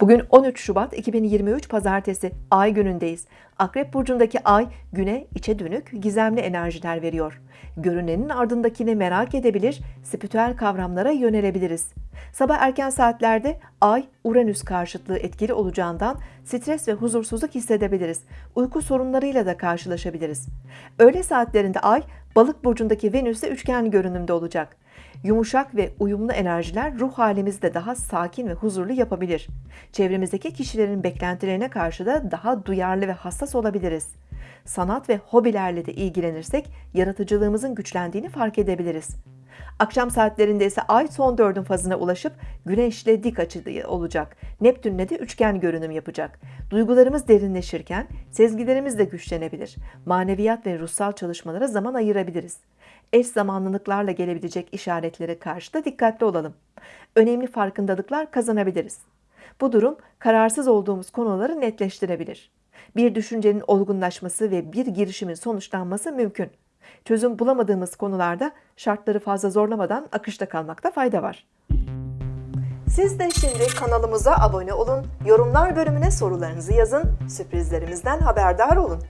Bugün 13 Şubat 2023 Pazartesi Ay günündeyiz. Akrep burcundaki Ay güne içe dönük gizemli enerjiler veriyor. Görünenin ardındakini merak edebilir, spiritüel kavramlara yönelebiliriz. Sabah erken saatlerde Ay Uranüs karşıtlığı etkili olacağından stres ve huzursuzluk hissedebiliriz. Uyku sorunlarıyla da karşılaşabiliriz. Öğle saatlerinde Ay Balık burcundaki Venüs'e üçgen görünümde olacak. Yumuşak ve uyumlu enerjiler ruh halimizi de daha sakin ve huzurlu yapabilir. Çevremizdeki kişilerin beklentilerine karşı da daha duyarlı ve hassas olabiliriz. Sanat ve hobilerle de ilgilenirsek yaratıcılığımızın güçlendiğini fark edebiliriz. Akşam saatlerinde ise Ay son dördün fazına ulaşıp Güneşle dik açıda olacak. Neptünle de üçgen görünüm yapacak. Duygularımız derinleşirken sezgilerimiz de güçlenebilir. Maneviyat ve ruhsal çalışmalara zaman ayırabiliriz. Eş zamanlılıklarla gelebilecek işaretlere karşı da dikkatli olalım. Önemli farkındalıklar kazanabiliriz. Bu durum kararsız olduğumuz konuları netleştirebilir. Bir düşüncenin olgunlaşması ve bir girişimin sonuçlanması mümkün. Çözüm bulamadığımız konularda şartları fazla zorlamadan akışta kalmakta fayda var. Siz de şimdi kanalımıza abone olun, yorumlar bölümüne sorularınızı yazın, sürprizlerimizden haberdar olun.